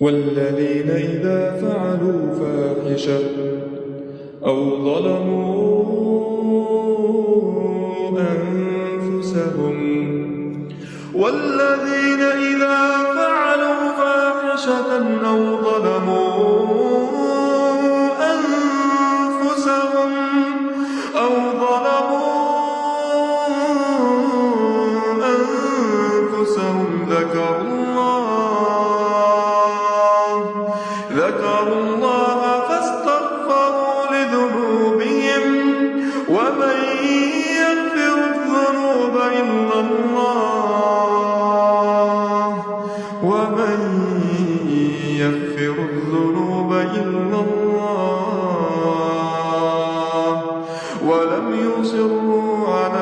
والذين إذا فعلوا فاحشة أو ظلموا أنفسهم والذين إذا فعلوا فاحشة أو ظلموا أنفسهم ذكروا ذكروا الله فاستغفروا لذنوبهم ومن يغفر الذنوب إلا الله ومن يغفر الذنوب إلا الله ولم يصروا على